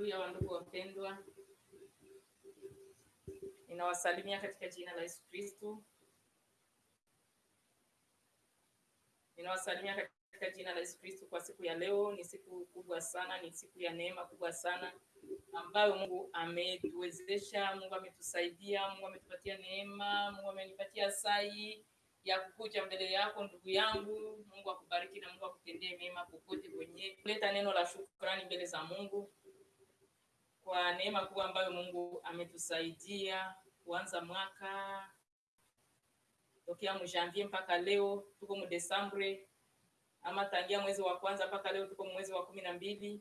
Haleluya, wandugu wapendwa, ninawasalimia katika jina la Yesu Kristu, Ninawasalimia katika jina la Yesu Kristu kwa siku ya leo. Ni siku kubwa sana, ni siku ya neema kubwa sana ambayo Mungu ametuwezesha, Mungu ametusaidia, Mungu ametupatia neema, Mungu amenipatia sai ya kukuja mbele yako ndugu yangu. Mungu akubariki na Mungu akutendee mema popote kwenye kuleta neno la shukrani mbele za Mungu kwa neema kubwa ambayo Mungu ametusaidia kuanza mwaka tokea mjanvier mpaka leo tuko mudesambre, ama tangia mwezi wa kwanza mpaka leo tuko mwezi wa kumi na mbili.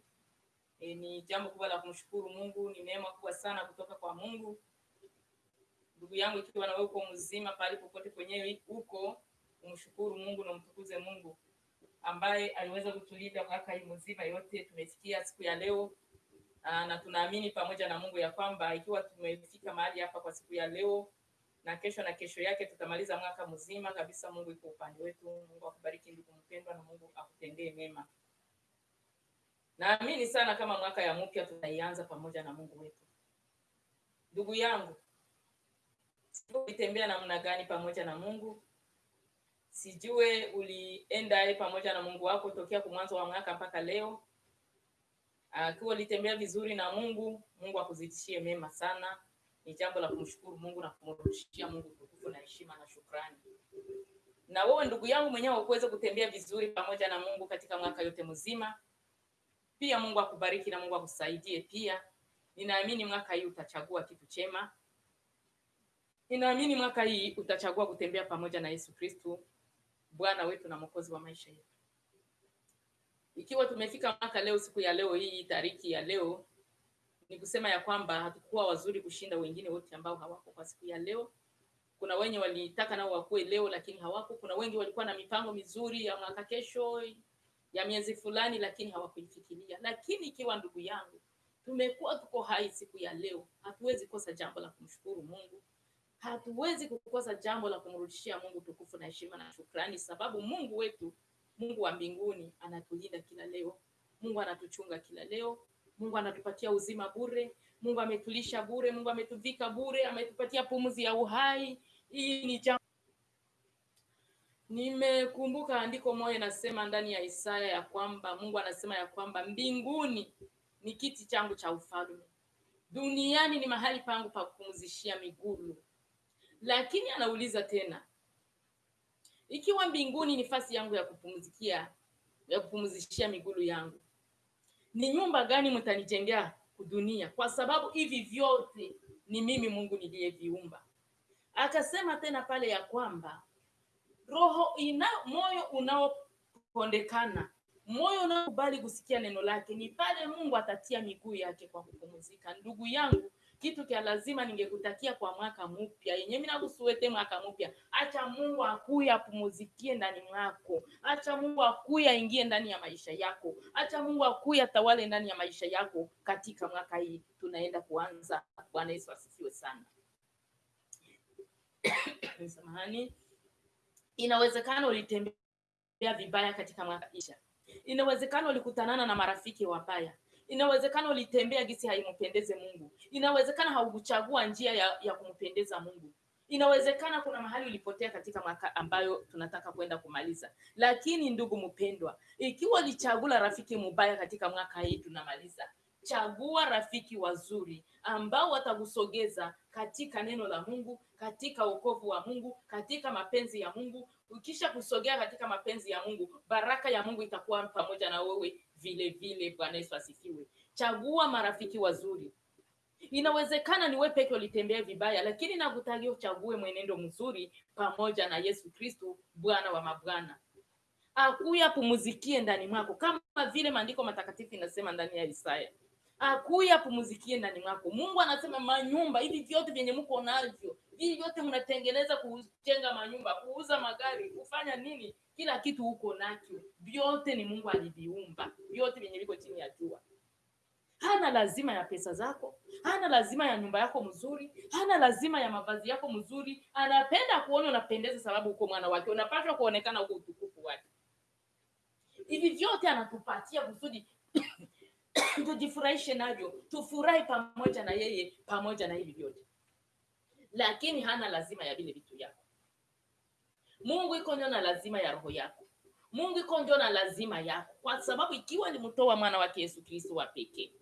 E, ni jambo kubwa la kumshukuru Mungu, ni neema kubwa sana kutoka kwa Mungu. Ndugu yangu, ikiwa na wewe uko mzima pale popote kwenyewe huko umshukuru Mungu na umtukuze Mungu ambaye aliweza kutulinda mwaka hii mzima yote. Tumefikia siku ya leo aa, na tunaamini pamoja na Mungu ya kwamba ikiwa tumefika mahali hapa kwa siku ya leo na kesho na kesho yake tutamaliza mwaka mzima kabisa. Mungu iko upande wetu. Mungu akubariki ndugu mpendwa, na Mungu akutendee mema. Naamini sana kama mwaka ya mpya tutaianza pamoja na Mungu wetu. Ndugu yangu, ulitembea namna gani pamoja na Mungu? Sijue ulienda pamoja na Mungu wako tokea kwa mwanzo wa mwaka mpaka leo. Akiwa ulitembea vizuri na Mungu, Mungu akuzidishie mema sana. Ni jambo la kumshukuru Mungu na kumrudishia Mungu tukufu na heshima na shukrani. Na wewe ndugu yangu mwenyewe ukuweze kutembea vizuri pamoja na Mungu katika mwaka yote mzima. Pia Mungu akubariki na Mungu akusaidie pia. Ninaamini mwaka hii utachagua kitu chema. Ninaamini mwaka hii utachagua kutembea pamoja na Yesu Kristo, Bwana wetu na Mwokozi wa maisha yetu. Ikiwa tumefika mwaka leo, siku ya leo hii, tariki ya leo, ni kusema ya kwamba hatukuwa wazuri kushinda wengine wote ambao hawako kwa siku ya leo. Kuna wenye walitaka nao wakuwe leo, lakini hawako. Kuna wengi walikuwa na mipango mizuri ya mwaka kesho, ya miezi fulani, lakini hawakuifikiria. Lakini ikiwa ndugu yangu, tumekuwa tuko hai siku ya leo, hatuwezi kosa jambo la kumshukuru Mungu hatuwezi kukosa jambo la kumrudishia Mungu tukufu na heshima na shukrani, sababu Mungu wetu, Mungu wa mbinguni anatulinda kila leo. Mungu anatuchunga kila leo. Mungu anatupatia uzima bure. Mungu ametulisha bure. Mungu ametuvika bure, ametupatia pumzi ya uhai. Hii ni jambo nimekumbuka andiko moja nasema ndani ya Isaya ya kwamba Mungu anasema ya kwamba mbinguni ni kiti changu cha ufalme, duniani ni mahali pangu pa kupumzishia miguu lakini anauliza tena, ikiwa mbinguni ni fasi yangu ya kupumzikia ya kupumzishia miguu yangu, ni nyumba gani mtanijengea kudunia? Kwa sababu hivi vyote ni mimi Mungu niliyeviumba. Akasema tena pale ya kwamba roho ina moyo unaopondekana, moyo unaokubali kusikia neno lake, ni pale Mungu atatia miguu yake kwa kupumzika. Ndugu yangu, kitu kya lazima ningekutakia kwa mwaka mpya yenye mimi nakusuete mwaka mpya, acha Mungu akuya apumuzikie ndani mwako, acha Mungu akuya aingie ndani ya maisha yako, acha Mungu akuya atawale ndani ya maisha yako katika mwaka hii tunaenda kuanza. Bwana Yesu asifiwe sana. Samahani. Inawezekana ulitembea vibaya katika mwaka isha, inawezekana ulikutanana na marafiki wabaya inawezekana ulitembea gisi haimpendeze Mungu. Inawezekana haukuchagua njia ya, ya kumpendeza Mungu. Inawezekana kuna mahali ulipotea katika mwaka ambayo tunataka kwenda kumaliza. Lakini ndugu mpendwa, ikiwa lichagula rafiki mubaya katika mwaka hii tunamaliza, chagua rafiki wazuri ambao watakusogeza katika neno la Mungu, katika wokovu wa Mungu, katika mapenzi ya Mungu. Ukisha kusogea katika mapenzi ya Mungu, baraka ya Mungu itakuwa pamoja na wewe vile vile. Bwana Yesu asifiwe. Chagua marafiki wazuri. Inawezekana ni wewe peke ulitembea vibaya, lakini nakutakia uchague mwenendo mzuri pamoja na Yesu kristu Bwana wa mabwana, akuya pumuzikie ndani mwako, kama vile maandiko matakatifu inasema ndani ya Isaya, akuya pumuzikie ndani mwako. Mungu anasema manyumba hivi vyote vyenye mko navyo, hivi vyote mnatengeneza, kujenga manyumba, kuuza magari, kufanya nini, kila kitu huko nacho, vyote ni Mungu aliviumba, vyote vyenye viko chini ya jua. Hana lazima ya pesa zako, hana lazima ya nyumba yako mzuri, hana lazima ya mavazi yako mzuri. Anapenda kuona unapendeza, sababu uko mwana wake, unapaswa kuonekana huko utukufu wake. Hivi vyote anatupatia kusudi tujifurahishe navyo, tufurahi pamoja na yeye, pamoja na hivi vyote, lakini hana lazima ya vile vitu yako. Mungu iko ndio na lazima ya roho yako. Mungu iko ndio na lazima yako, kwa sababu ikiwa alimtoa mwana wake Yesu Kristo wa pekee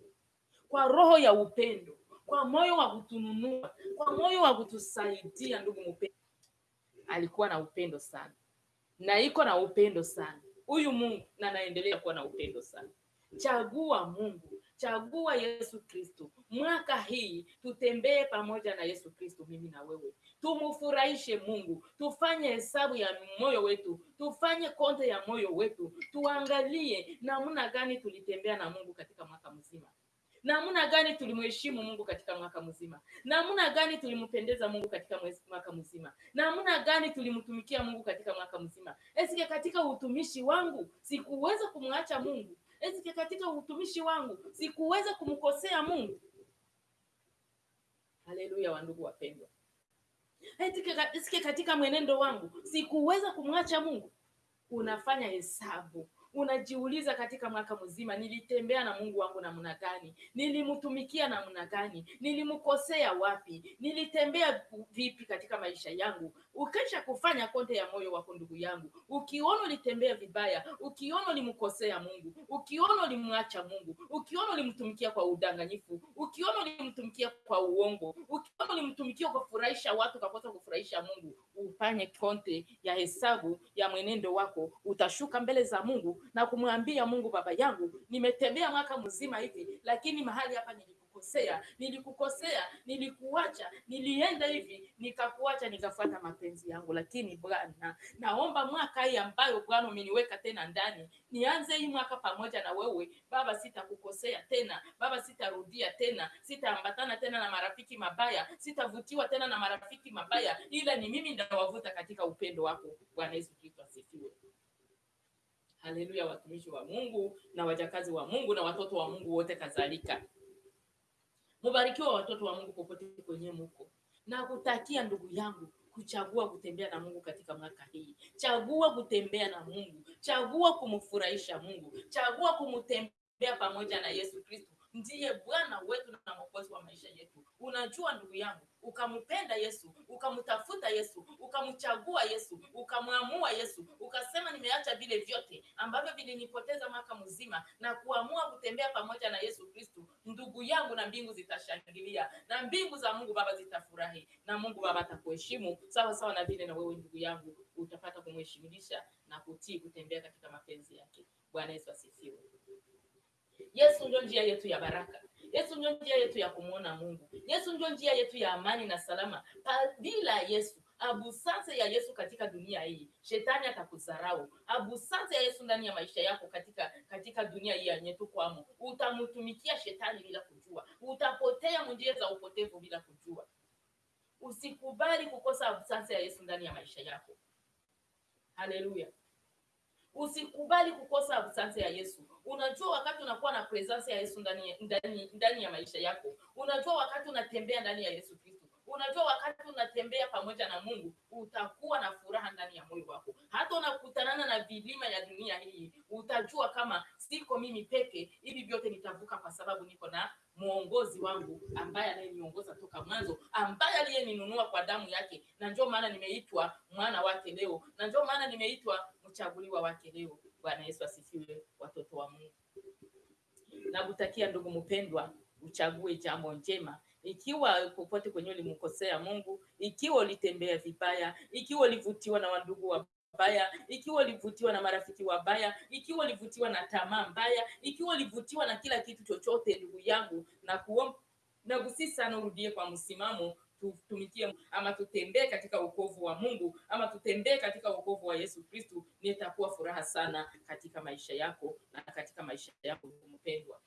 kwa roho ya upendo, kwa moyo wa kutununua, kwa moyo wa kutusaidia. Ndugu mpendwa, alikuwa na upendo sana na iko na upendo sana huyu Mungu, na naendelea kuwa na upendo sana. Chagua Mungu, chagua Yesu Kristo. Mwaka hii tutembee pamoja na Yesu Kristo, mimi na wewe, tumufurahishe Mungu, tufanye hesabu ya moyo wetu, tufanye konte ya moyo wetu, tuangalie namna gani tulitembea na Mungu katika mwaka mzima namna gani tulimheshimu Mungu katika mwaka mzima, namna gani tulimpendeza Mungu katika mwaka mzima, namna gani tulimtumikia Mungu katika mwaka mzima. Esike katika utumishi wangu sikuweza kumwacha Mungu? Esike katika utumishi wangu sikuweza kumkosea Mungu? Haleluya, wandugu wapendwa. Esike katika mwenendo wangu sikuweza kumwacha Mungu? Unafanya hesabu unajiuliza katika mwaka mzima, nilitembea na Mungu wangu namna gani? Nilimtumikia namna gani? Nilimkosea wapi? Nilitembea vipi katika maisha yangu? Ukisha kufanya konte ya moyo wako, ndugu yangu, ukiona ulitembea vibaya, ukiona ulimkosea Mungu, ukiona ulimwacha Mungu, ukiona ulimtumikia kwa udanganyifu, ukiona ulimtumikia kwa uongo, ukiona ulimtumikia kwa kufurahisha watu kakosa kufurahisha Mungu, ufanye konte ya hesabu ya mwenendo wako, utashuka mbele za Mungu na kumwambia Mungu, baba yangu, nimetembea mwaka mzima hivi, lakini mahali hapa nilikukosea, nilikukosea, nilikuacha, nilienda hivi, nikakuacha, nikafuata mapenzi yangu. Lakini Bwana, naomba mwaka hii ambayo Bwana umeniweka tena ndani, nianze hii mwaka pamoja na wewe Baba. Sitakukosea tena Baba, sitarudia tena, sitaambatana tena na marafiki mabaya, sitavutiwa tena na marafiki mabaya, ila ni mimi ndawavuta katika upendo wako. Bwana Yesu Kristo asifiwe. Haleluya, watumishi wa Mungu na wajakazi wa Mungu na watoto wa Mungu wote kadhalika, mubarikiwa watoto wa Mungu popote kwenye muko, na kutakia ndugu yangu kuchagua kutembea na Mungu katika mwaka hii. Chagua kutembea na Mungu, chagua kumfurahisha Mungu, chagua kumtembea pamoja na Yesu Kristo ndiye Bwana wetu na Mwokozi wa maisha yetu. Unajua ndugu yangu, ukamupenda Yesu, ukamtafuta Yesu, ukamchagua Yesu, ukamwamua Yesu, ukasema nimeacha vile vyote ambavyo vilinipoteza mwaka mzima na kuamua kutembea pamoja na Yesu Kristu, ndugu yangu, na mbingu zitashangilia na mbingu za Mungu Baba zitafurahi na Mungu Baba atakuheshimu sawa sawa na vile na wewe ndugu yangu utapata kumheshimisha na kutii kutembea katika mapenzi yake. Bwana Yesu asifiwe. Yesu ndio njia yetu ya baraka. Yesu ndio njia yetu ya kumwona Mungu. Yesu ndio njia yetu ya amani na salama. Bila Yesu, abusance ya Yesu katika dunia hii, shetani atakudharau. Abusance ya Yesu ndani ya maisha yako katika katika dunia hii yenyetu kwamo, utamtumikia shetani bila kujua, utapotea njia za upotevu bila kujua. Usikubali kukosa abusance ya Yesu ndani ya maisha yako. Haleluya. Usikubali kukosa absence ya Yesu. Unajua wakati unakuwa na presence ya Yesu ndani ndani ndani ya maisha yako, unajua wakati unatembea ndani ya Yesu Kristo, unajua wakati unatembea pamoja na Mungu, utakuwa na furaha ndani ya moyo wako. Hata unakutanana na vilima ya dunia hii, utajua kama siko mimi peke, hivi vyote nitavuka kwa sababu niko na mwongozi wangu ambaye anayeniongoza toka mwanzo, ambaye aliyeninunua kwa damu yake, na ndio maana nimeitwa mwana wake leo, na ndio maana nimeitwa mchaguliwa wake leo. Bwana Yesu asifiwe, watoto wa Mungu. Nakutakia ndugu mpendwa, uchague jambo njema. Ikiwa popote kwenye ulimkosea Mungu, ikiwa ulitembea vibaya, ikiwa ulivutiwa na wandugu wa baya, ikiwa ulivutiwa na marafiki wabaya, ikiwa ulivutiwa na tamaa mbaya, ikiwa ulivutiwa na kila kitu chochote, ndugu yangu, na kuomba na kusi sana urudie kwa msimamo tutumikie ama tutembee katika wokovu wa Mungu ama tutembee katika wokovu wa Yesu Kristu, nitakuwa furaha sana katika maisha yako na katika maisha yako mpendwa.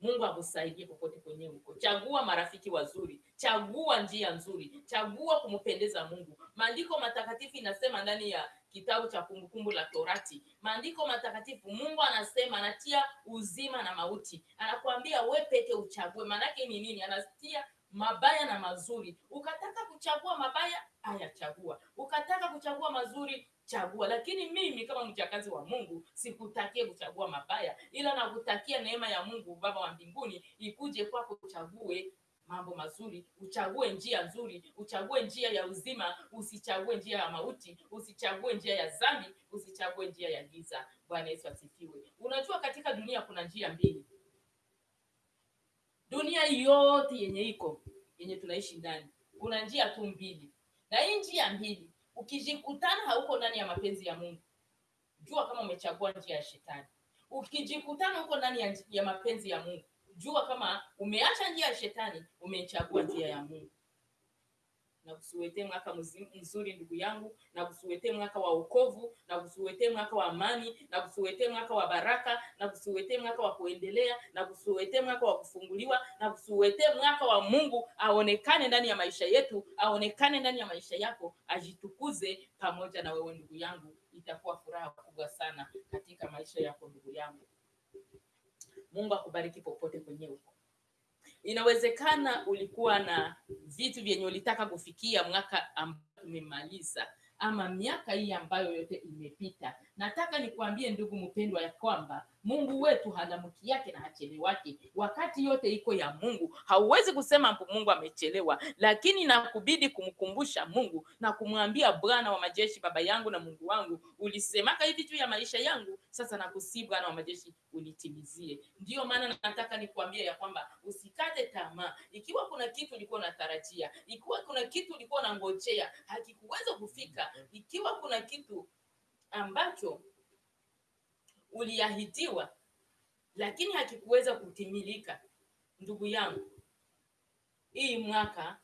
Mungu akusaidie popote kwenye uko. Chagua marafiki wazuri, chagua njia nzuri, chagua kumpendeza Mungu. Maandiko matakatifu inasema ndani ya kitabu cha Kumbukumbu la Torati, maandiko matakatifu, Mungu anasema anatia uzima na mauti, anakuambia we peke uchague. Maanake ni nini? Anatia mabaya na mazuri. Ukataka kuchagua mabaya haya chagua. Ukataka kuchagua mazuri chagua. Lakini mimi kama mjakazi wa mungu sikutakie kuchagua mabaya ila nakutakia neema ya mungu baba wa mbinguni ikuje kwako uchague mambo mazuri uchague njia nzuri uchague njia ya uzima usichague njia ya mauti usichague njia ya zambi usichague njia ya giza. Bwana yesu asifiwe. Unajua katika dunia kuna njia mbili dunia yote yenye iko yenye tunaishi ndani. Kuna njia tu mbili. Na hii njia mbili ukijikutana hauko ndani ya mapenzi ya mungu. Jua kama umechagua njia ya shetani. Ukijikutana huko ndani ya, ya mapenzi ya mungu jua kama umeacha njia ya shetani umechagua njia ya mungu na kusuwetee mwaka mzuri ndugu yangu. Na kusuwetee mwaka wa wokovu, na kusuwetee mwaka wa amani. Na kusuwetee mwaka wa baraka. Na kusuwetee mwaka wa kuendelea. Na kusuwetee mwaka wa kufunguliwa. Na kusuwetee mwaka wa mungu aonekane ndani ya maisha yetu aonekane ndani ya maisha yako ajitukuze pamoja na wewe ndugu yangu. Itakuwa furaha kubwa sana katika maisha yako ndugu yangu. Mungu akubariki popote kwenye huko inawezekana ulikuwa na vitu vyenye ulitaka kufikia mwaka ambao umemaliza ama miaka hii ambayo yote imepita. Nataka nikuambie ndugu mpendwa ya kwamba mungu wetu hana mki yake na hachelewake wakati yote iko ya mungu. Hauwezi kusema mungu amechelewa. Lakini nakubidi kumkumbusha mungu na kumwambia bwana wa majeshi baba yangu na mungu wangu ulisemaka hivi juu ya maisha yangu. Sasa nakusii bwana wa majeshi unitimizie. Ndiyo maana nataka nikuambie ya kwamba usikate tamaa. Ikiwa kuna kitu ulikuwa unatarajia ikiwa kuna kitu ulikuwa unangojea hakikuweza kufika. Ikiwa kuna kitu ambacho uliahidiwa lakini hakikuweza kutimilika. Ndugu yangu hii mwaka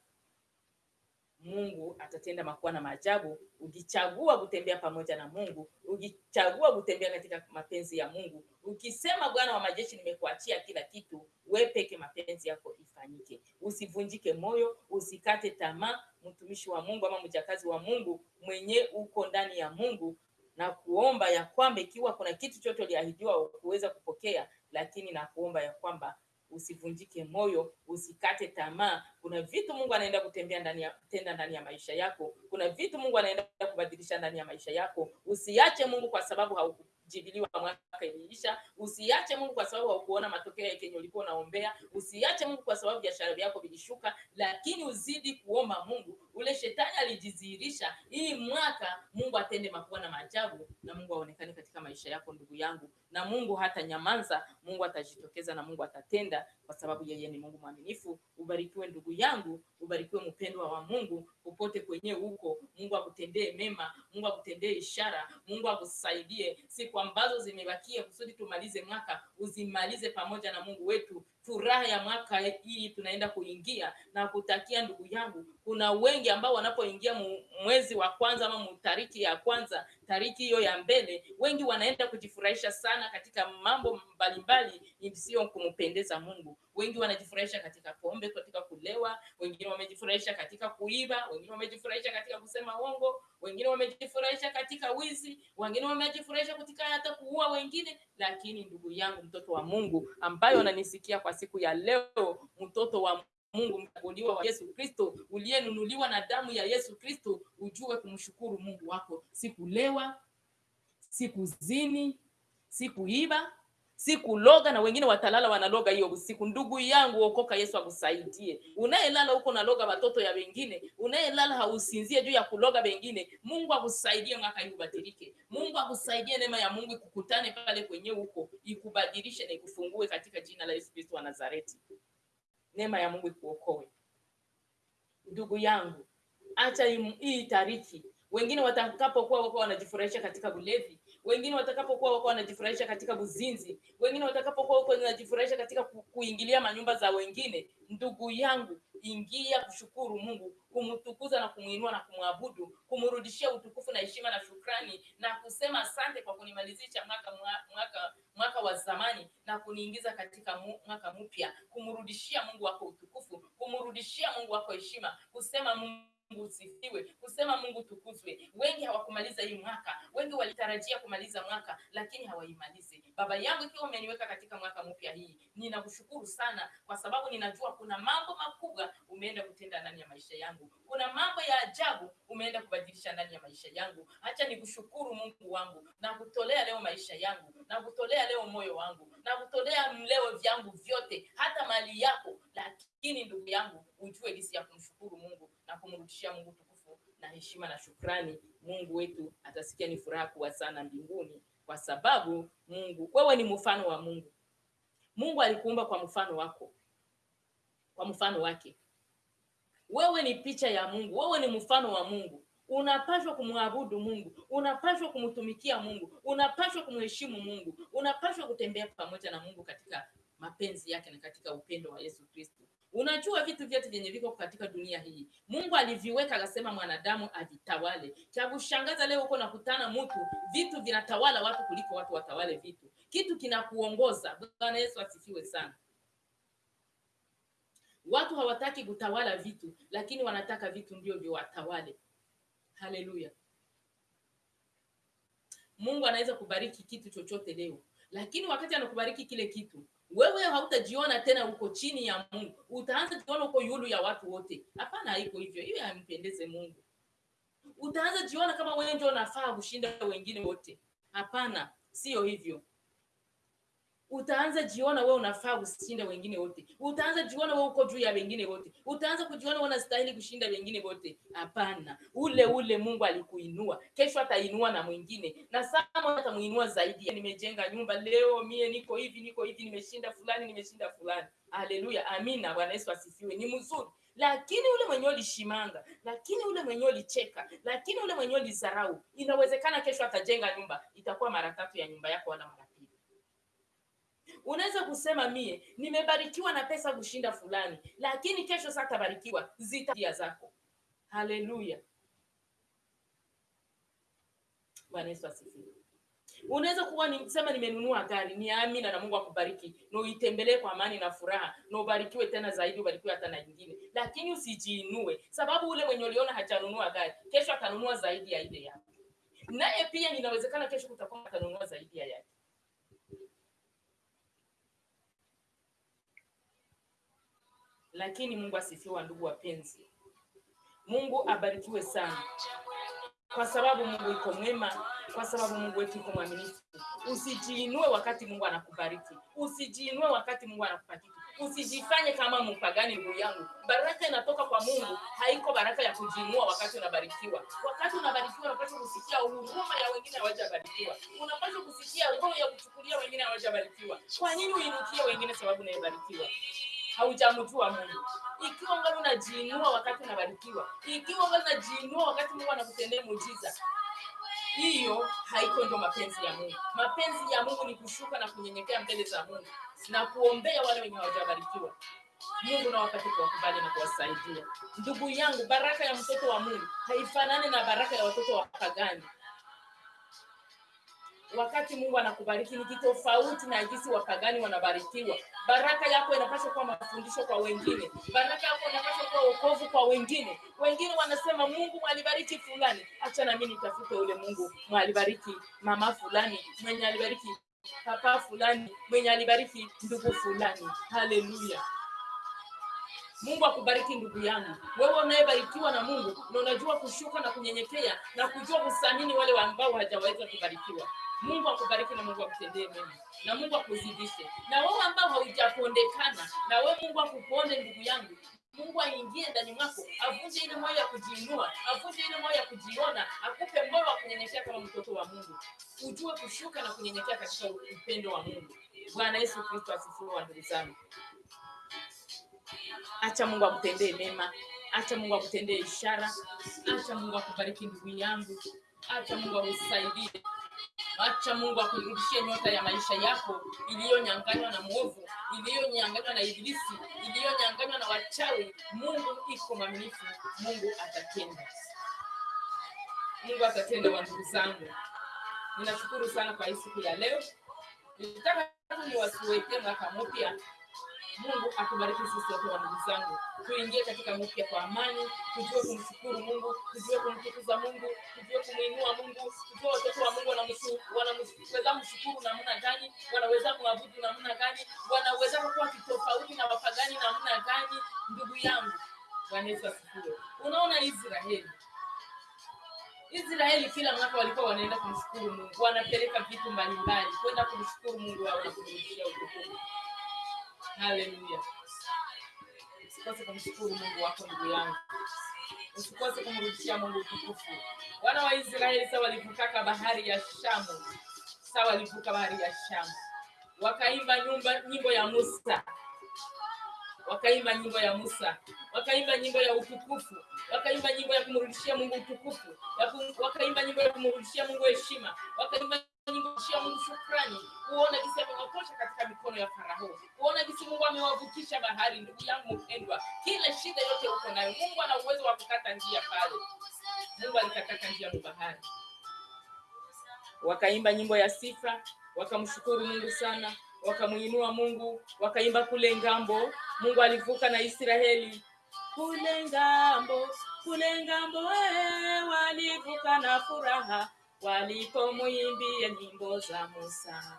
mungu atatenda makuwa na maajabu. Ukichagua kutembea pamoja na mungu ukichagua kutembea katika mapenzi ya mungu ukisema bwana wa majeshi nimekuachia kila kitu we peke mapenzi yako ifanyike. Usivunjike moyo usikate tamaa. Mtumishi wa mungu ama mjakazi wa mungu mwenye uko ndani ya mungu na kuomba ya kwamba ikiwa kuna kitu chote uliahidiwa kuweza kupokea lakini na kuomba ya kwamba usivunjike moyo usikate tamaa. Kuna vitu mungu anaenda kutembea ndani ya tenda ndani ya maisha yako. Kuna vitu mungu anaenda kubadilisha ndani ya maisha yako. Usiache mungu kwa sababu haukujibiliwa mwaka imeisha. usiache mungu kwa sababu haukuona matokeo ya kenye ulikuwa unaombea. Usiache mungu kwa sababu biashara yako vilishuka lakini uzidi kuomba mungu. Ule shetani alijidhihirisha hii mwaka mungu atende makubwa na maajabu na mungu aonekane katika maisha yako ndugu yangu. Na mungu hata nyamanza mungu atajitokeza na mungu atatenda kwa sababu yeye ni mungu mwaminifu. Ubarikiwe ndugu yangu. Ubarikiwe mpendwa wa mungu. Popote kwenye huko mungu akutendee mema mungu akutendee ishara mungu akusaidie. Siku ambazo zimebakia kusudi tumalize mwaka uzimalize pamoja na mungu wetu furaha ya mwaka hii tunaenda kuingia na kutakia ndugu yangu. Kuna wengi ambao wanapoingia mwezi wa kwanza ama mtariki tariki ya kwanza tariki hiyo ya mbele wengi wanaenda kujifurahisha sana katika mambo mbalimbali isiyo kumpendeza mungu. Wengi wanajifurahisha katika pombe katika kulewa wengine wamejifurahisha katika kuiba wengine wamejifurahisha katika kusema uongo wengine wamejifurahisha katika wizi wengine wamejifurahisha katika hata kuua wengine. Lakini ndugu yangu mtoto wa mungu ambayo ananisikia kwa siku ya leo mtoto wa mungu mchaguliwa wa yesu kristo uliyenunuliwa na damu ya yesu kristo ujue kumshukuru mungu wako. Sikulewa sikuzini sikuiba sikuloga na wengine watalala wanaloga hiyo usiku. Ndugu yangu okoka yesu akusaidie. Unayelala huko naloga watoto ya wengine unayelala hausinzie juu ya kuloga wengine mungu akusaidie mwaka hii ubadilike mungu akusaidie neema ya mungu ikukutane pale kwenye huko ikubadilishe na ikufungue katika jina la yesu kristo wa nazareti. Neema ya mungu ikuokoe. Ndugu yangu acha hii tariki. Wengine watakapokuwa wako wanajifurahisha katika ulevi wengine watakapokuwa wako wanajifurahisha katika buzinzi wengine watakapokuwa wako wanajifurahisha katika kuingilia manyumba za wengine ndugu yangu ingia kushukuru mungu kumtukuza na kumwinua na kumwabudu kumrudishia utukufu na heshima na shukrani na kusema asante kwa kunimalizisha mwaka mwaka mwaka wa zamani na kuniingiza katika mwaka mpya. Kumrudishia mungu wako utukufu kumrudishia mungu wako heshima kusema mungu usifiwe kusema mungu tukuzwe. Wengi hawakumaliza hii mwaka wengi walitarajia kumaliza mwaka lakini hawaimalizi. Baba yangu ikiwa umeniweka katika mwaka mpya hii ninakushukuru sana kwa sababu ninajua kuna mambo makubwa umeenda kutenda ndani ya maisha yangu. Kuna mambo ya ajabu umeenda kubadilisha ndani ya maisha yangu. Acha nikushukuru mungu wangu. Na kutolea leo maisha yangu. Na kutolea leo moyo wangu. Na kutolea mleo vyangu vyote hata mali yako. Lakini ndugu yangu ujue jinsi ya kumshukuru mungu na kumrudishia mungu tukufu na heshima na shukrani mungu wetu atasikia ni furaha kubwa sana mbinguni kwa sababu mungu wewe ni mfano wa mungu. Mungu alikuumba kwa mfano wako kwa mfano wake. Wewe ni picha ya mungu wewe ni mfano wa mungu. Unapaswa kumwabudu mungu unapaswa kumtumikia mungu unapaswa kumheshimu mungu unapaswa kutembea pamoja na mungu katika mapenzi yake na katika upendo wa yesu kristo unajua vitu vyote vyenye viko katika dunia hii. Mungu aliviweka akasema mwanadamu avitawale. Cha kushangaza leo uko nakutana mtu vitu vinatawala watu kuliko watu watawale vitu. Kitu kinakuongoza. Bwana yesu asifiwe sana. Watu hawataki kutawala vitu lakini wanataka vitu ndio viwatawale. Haleluya. Mungu anaweza kubariki kitu chochote leo lakini wakati anakubariki kile kitu wewe hautajiona tena uko chini ya mungu. Utaanza jiona uko yulu ya watu wote. Hapana haiko hivyo. Hiyo haimpendeze mungu. Utaanza jiona kama wewe ndio unafaa kushinda wengine wote. Hapana sio hivyo utaanza jiona wewe unafaa kushinda wengine wote. Utaanza jiona wewe uko juu ya wengine wote. Utaanza kujiona wewe unastahili kushinda wengine wote. Hapana. Ule ule mungu alikuinua. Kesho atainua na mwingine. Na sama atamuinua zaidi. Nimejenga nyumba. Leo mie niko hivi niko hivi. Nimeshinda fulani nimeshinda fulani. Haleluya. Amina. Bwana yesu asifiwe. Ni mzuri. Lakini ule mwenyewe ulishimanga lakini ule mwenyewe ulicheka lakini ule mwenyewe ulizarau inawezekana kesho atajenga nyumba. Itakuwa mara tatu ya nyumba yako wala mara unaweza kusema mie nimebarikiwa na pesa kushinda fulani lakini kesho satabarikiwa tabarikiwa zitabia zako. Haleluya. Bwana yesu asifiwe. Unaweza kuwa ni, sema nimenunua gari ni amina na mungu akubariki na uitembelee kwa amani na furaha na ubarikiwe tena zaidi ubarikiwe hata na nyingine. Lakini usijiinue sababu ule mwenye uliona hajanunua gari kesho atanunua zaidi ya ile yake. Naye pia inawezekana kesho kutakuwa atanunua zaidi ya yake lakini mungu asifiwa ndugu wapenzi. Mungu abarikiwe sana. Kwa sababu mungu iko mwema kwa sababu mungu wetu iko mwaminifu. Usijiinue wakati mungu anakubariki. Usijiinue wakati mungu anakupatia usijifanye kama mpagani ndugu yangu. Baraka inatoka kwa mungu haiko baraka ya kujiinua wakati unabarikiwa. Wakati unabarikiwa unapaswa kusikia huruma ya wengine hawajabarikiwa. Unapaswa kusikia roho ya kuchukulia wengine hawajabarikiwa. Kwa nini uinukie wengine sababu unayebarikiwa haujamjua mungu. Ikiwa ungali unajiinua wakati unabarikiwa ikiwa ungali unajiinua wakati mungu anakutendea muujiza hiyo haiko ndio mapenzi ya mungu. Mapenzi ya mungu ni kushuka na kunyenyekea mbele za mungu na kuombea wale wenye hawajabarikiwa. Mungu na wakati kuwakubali na kuwasaidia. Ndugu yangu baraka ya mtoto wa mungu haifanani na baraka ya watoto wa pagani wakati mungu anakubariki ni kitofauti na jinsi wapagani wanabarikiwa. Baraka yako inapaswa kuwa mafundisho kwa wengine. Baraka yako inapaswa kuwa wokovu kwa wengine. Wengine wanasema mungu mwalibariki fulani. Acha na mimi nitafute ule mungu. Mwalibariki mama fulani mwenye alibariki papa fulani mwenye alibariki ndugu fulani. Haleluya mungu akubariki ndugu yangu. Wewe unayebarikiwa na mungu na unajua kushuka na kunyenyekea na kujua kusamini wale ambao hajaweza kubarikiwa. Mungu akubariki na mungu akutendee mema. Na mungu akuzidishe. Na wewe ambao haujapondekana na wewe mungu akuponde ndugu yangu. Mungu aingie ndani mwako avunje ile moyo ya kujiinua avunje ile moyo ya kujiona akupe moyo wa kunyenyekea kama mtoto wa mungu. Ujue kushuka na kunyenyekea katika upendo wa mungu. Bwana yesu kristo asifiwe ndugu zangu acha mungu akutendee mema. Acha mungu akutendee ishara. Acha mungu akubariki ndugu yangu. Acha mungu akusaidie. Acha mungu akurudishie nyota ya maisha yako iliyonyanganywa na mwovu iliyonyanganywa na ibilisi iliyonyanganywa na wachawi. Mungu iko mwaminifu. Mungu atatenda. Mungu atatenda wa ndugu zangu. Ninashukuru sana kwa hii siku ya leo. Nitaka tu niwasiwekee mwaka mpya Mungu akubariki sisi wote wa ndugu zangu, tuingie katika mpya kwa amani, tujue kumshukuru Mungu, tujue kumtukuza Mungu, tujue kumuinua Mungu, tujue watoto wa Mungu wanaweza mshukuru namna gani, wanaweza kuabudu namna gani, wanaweza kuwa kitofauti na wapagani namna gani. Ndugu yangu, Bwana Yesu asifiwe. Unaona Israeli Israeli kila mwaka walikuwa wanaenda kumshukuru Mungu, wanapeleka vitu mbalimbali kwenda kumshukuru Mungu wao na kumrudishia utukufu. Haleluya! Usikose kumshukuru Mungu wako ndugu yangu, usikose kumrudishia Mungu utukufu. Wana wa Israeli sawa walivukaka bahari ya Shamu, sawa walivuka bahari ya Shamu, wakaimba nyumba nyimbo ya Musa, wakaimba nyimbo ya Musa, wakaimba nyimbo ya utukufu, wakaimba nyimbo ya kumrudishia Mungu utukufu, wakaimba nyimbo ya kumrudishia Mungu heshima, wakaimba nyimbo ya Mungu shukrani, kuona jinsi amewatosha katika mikono ya Farao, kuona jinsi Mungu amewavukisha bahari. Ndugu yangu mpendwa, kila shida yote uko nayo, Mungu ana uwezo wa kukata njia pale. Mungu alikataka njia mu bahari, wakaimba nyimbo ya sifa, wakamshukuru Mungu sana, wakamuinua Mungu, wakaimba kule ng'ambo. Mungu alivuka na Israeli kule ng'ambo, kule ng'ambo, eh, walivuka na furaha walipomwimbia nyimbo za Musa.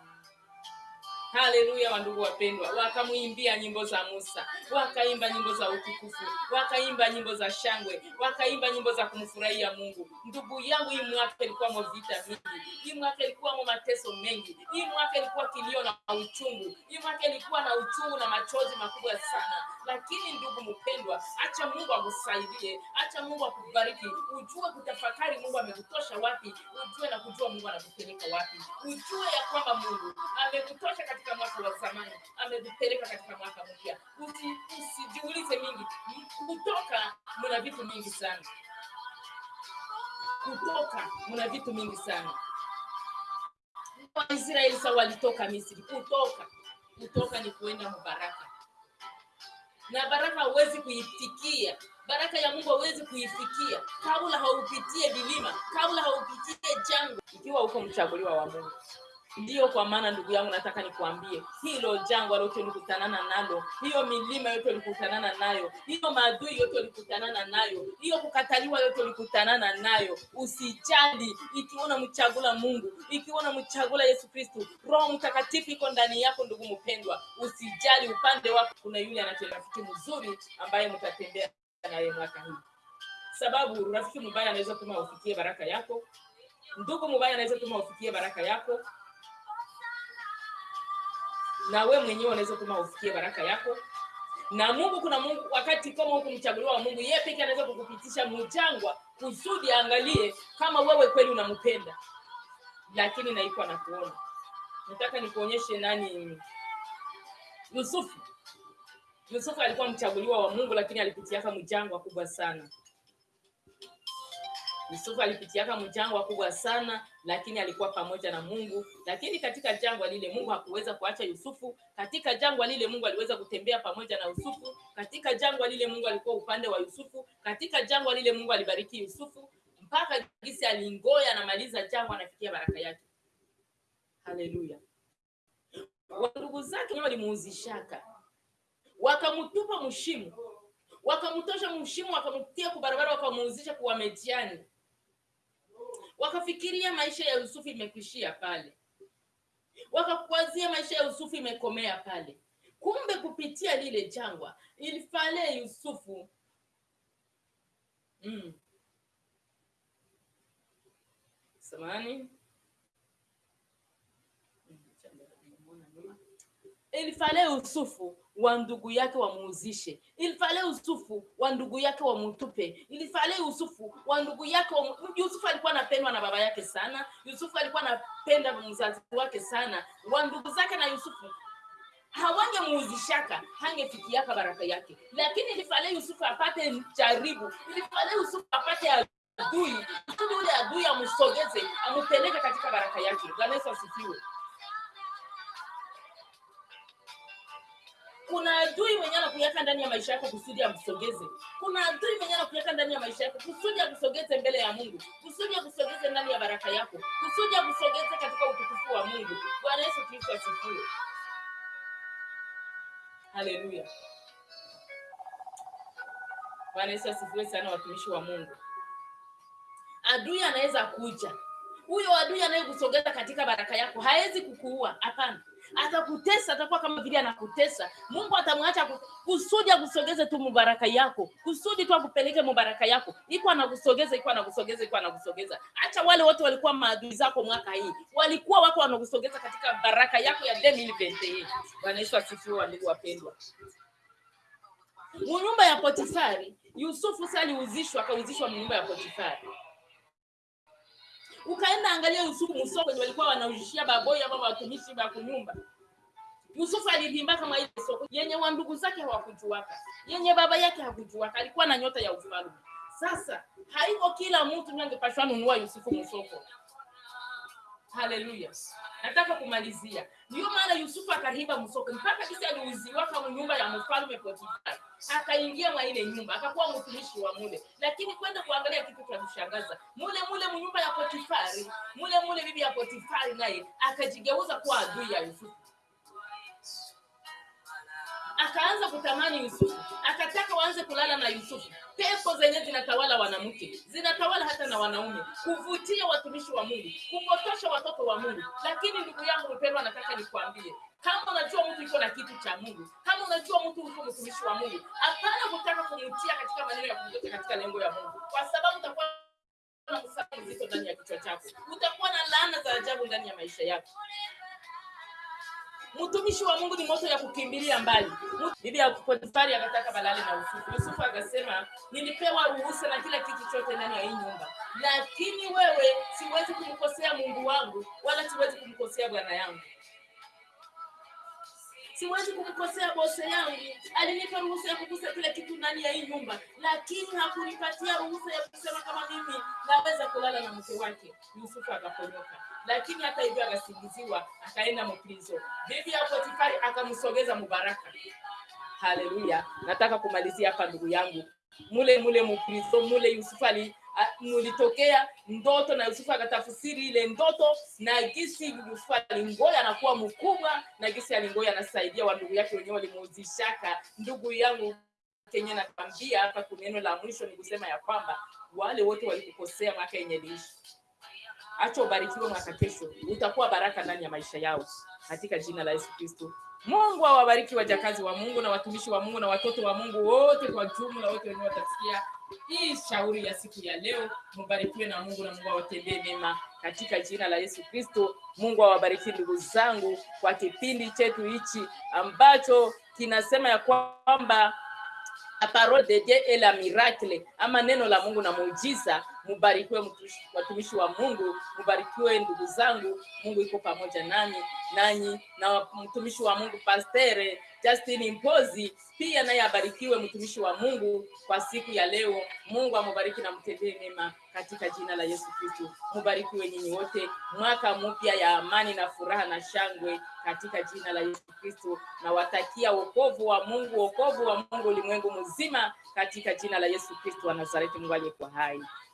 Haleluya, wandugu wapendwa, wakamwimbia nyimbo za Musa, wakaimba nyimbo za utukufu, wakaimba nyimbo za shangwe, wakaimba nyimbo za kumfurahia Mungu. Ndugu yangu, hii mwaka ilikuwa mo vita mingi, hii mwaka ilikuwa mo mateso mengi, hii mwaka ilikuwa kilio na uchungu, hii mwaka ilikuwa na uchungu na machozi makubwa sana. Lakini ndugu mpendwa, acha Mungu akusaidie, acha Mungu akubariki, ujue kutafakari Mungu amekutosha wapi, ujue na kujua Mungu anakupeleka wapi, ujue ya kwamba Mungu amekutosha mwaka wa zamani, amevipeleka katika mwaka mpya. Usi- Usijiulize mingi, kutoka mna vitu mingi sana, kutoka mna vitu mingi sana. Waisraeli sa walitoka Misri, kutoka. Kutoka ni kuenda mubaraka. Na baraka huwezi kuifikia. Baraka ya mungu hauwezi kuifikia. Kabla haupitie vilima kabla haupitie jangwa. Ikiwa uko mchaguliwa wa mungu ndiyo kwa maana ndugu yangu nataka nikuambie hilo jangwa lote ulikutanana nalo hiyo milima yote ulikutanana nayo hiyo maadui yote ulikutanana nayo hiyo kukataliwa yote ulikutanana nayo. Usijali ikiona mchagula mungu ikiona mchagula yesu kristu roho mtakatifu iko ndani yako ndugu mpendwa. Usijali upande wako kuna yule rafiki mzuri ambaye mtatembea naye mwaka hii sababu rafiki mbaya anaweza tuma ufikie baraka yako ndugu mbaya anaweza tuma ufikie baraka yako na we mwenyewe unaweza tuma ufikie baraka yako. Na mungu kuna mungu wakati kama huku mchaguliwa wa mungu yeye pekee anaweza kukupitisha mjangwa kusudi angalie kama wewe kweli unampenda. Lakini naikuwa nakuona nataka nikuonyeshe nani? Yusufu. Yusufu alikuwa mchaguliwa wa mungu lakini alipitiaka mjangwa kubwa sana yusufu alipitiaka mjangwa kubwa sana lakini alikuwa pamoja na mungu. Lakini katika jangwa lile mungu hakuweza kuacha yusufu. Katika jangwa lile mungu aliweza kutembea pamoja na yusufu. Katika jangwa lile mungu alikuwa upande wa yusufu. Katika jangwa lile mungu alibariki yusufu. Mpaka gisi alingoya anamaliza jangwa anafikia baraka yake. Haleluya. Wandugu zake walimuuzishaka. Wakamtupa mshimu wakamtosha mshimu wakamtia kubarabara wakamuuzisha kuwa mediani wakafikiria maisha ya yusufu imekwishia pale. Wakakuwazia maisha ya yusufu imekomea pale. Kumbe kupitia lile jangwa ilifale yusufu. Mm. samani ilifale yusufu wa ndugu yake wamuuzishe. Ilifale yusufu wa ndugu yake wamutupe ilifale yusufu wa ndugu yake wa... yusufu alikuwa anapendwa na baba yake sana. Yusufu alikuwa anapenda mzazi wake sana. Wa ndugu zake na yusufu hawangemuuzishaka hangefikiaka baraka yake. Lakini ilifale yusufu apate jaribu ilifale yusufu apate adui. Kusudi ule adui amusogeze, amupeleke katika baraka yake. Bwana yesu asifiwe kuna adui mwenye anakuweka ndani ya maisha yako kusudi amsogeze kuna adui mwenye anakuweka ndani ya maisha yako kusudi akusogeze mbele ya mungu. Kusudi akusogeze ndani ya baraka yako. Kusudi akusogeze katika utukufu wa mungu. Bwana yesu kristo asifiwe. Haleluya. Bwana yesu asifiwe sana watumishi wa mungu. Adui anaweza kuja. Huyo adui anayekusogeza katika baraka yako hawezi kukuua. Hapana atakutesa atakuwa kama vile anakutesa. Mungu atamwacha kusudi akusogeze tu mubaraka yako. Kusudi tu akupeleke mubaraka yako. Iko anakusogeza iko anakusogeza iko anakusogeza. Acha wale wote walikuwa maadui zako mwaka hii. Walikuwa wako wanakusogeza katika baraka yako ya 2021 bwana yesu asifiwe ndugu wapendwa. Munyumba ya potifari yusufu sasa aliuzishwa akauzishwa munyumba ya potifari ukaenda angalia yusufu musoko wenye walikuwa wanaujishia baboi ama watumishi wa kunyumba. Yusufu alivimba kama ile soko. Yenye wa ndugu zake hawakujuaka. Yenye baba yake hakujuaka. Alikuwa na nyota ya ufalme. Sasa haiko kila mtu ndio angepashwa nunua yusufu musoko haleluya nataka kumalizia. Ndio maana yusufu akahimba msoko mpaka kisa aliuziwa kama nyumba ya mfalme potifari akaingia mwa ile nyumba akakuwa mtumishi wa mule. Lakini kwenda kuangalia kitu cha kushangaza mule mule mnyumba ya potifari mule mule bibi ya potifari naye akajigeuza kuwa adui ya yusufu akaanza kutamani yusufu. Akataka waanze kulala na yusufu. Pepo zenye zinatawala wanamke zinatawala hata na wanaume. Kuvutia watumishi wa mungu. Kupotosha watoto wa mungu. Lakini ndugu yangu mpendwa nataka nikwambie kama unajua mtu yuko na kitu cha mungu kama unajua mtu uko mtumishi wa mungu hapana kutaka kumtia katika maneno ya kumtoka katika lengo ya mungu. Kwa sababu utakuwa na msako mzito ndani ya kichwa chako. Utakuwa na laana za ajabu ndani ya maisha yako mtumishi wa mungu ni moto ya kukimbilia mbali. Bibi ya potifari akataka balale na yusufu yusufu akasema nilipewa ruhusa na kila kitu chote ndani ya hii nyumba. Lakini wewe siwezi kumkosea mungu wangu wala siwezi kumkosea bwana yangu. Siwezi kumkosea bose yangu. Alinipa ruhusa ya kugusa kila kitu ndani ya hii nyumba. Lakini hakunipatia ruhusa ya kusema kama mimi naweza kulala na mke wake. Yusufu akaponyoka lakini hata hivyo akasingiziwa akaenda mprizo bibi ya potifari akamsogeza mubaraka. Haleluya. Nataka kumalizia hapa ndugu yangu. Mule mule mprizo mule yusufu ali mulitokea ndoto na yusufu akatafsiri ile ndoto na gisi yusufu alingoya anakuwa mkubwa na gisi alingoya anasaidia wa ndugu yake wenyewe walimuuzishaka ndugu yangu kenye nakwambia hapa kuneno la mwisho ni kusema ya kwamba wale wote walikukosea mwaka yenye liishi acha ubarikiwe mwaka kesho. Utakuwa baraka ndani ya maisha yao. Katika jina la yesu kristo. Mungu awabariki wajakazi wa mungu na watumishi wa mungu na watoto wa mungu wote kwa jumla wote wenye watasikia hii shauri ya siku ya leo. Mubarikiwe na mungu na mungu awatendee mema. Katika jina la yesu kristo mungu awabariki ndugu zangu kwa kipindi chetu hichi ambacho kinasema ya kwamba la parole de Dieu est la miracle, ama neno la Mungu na muujiza. Mubarikiwe watumishi wa Mungu, mubarikiwe ndugu zangu. Mungu iko pamoja nani nanyi, na mtumishi wa Mungu Pastere Justin Mpozi pia naye abarikiwe, mtumishi wa Mungu kwa siku ya leo. Mungu amubariki na mtendee mema katika jina la Yesu Kristo. Mubarikiwe nyinyi wote, mwaka mpya ya amani na furaha na shangwe katika jina la Yesu Kristo. Nawatakia wokovu wa Mungu, wokovu wa Mungu ulimwengu mzima katika jina la Yesu Kristo wa Nazareti, Mungu aliyekuwa hai.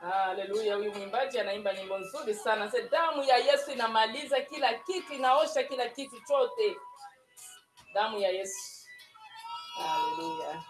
Haleluya, huyu mwimbaji anaimba nyimbo nzuri sana. Se damu ya Yesu inamaliza kila kitu, inaosha kila kitu chote. Damu ya Yesu. Haleluya.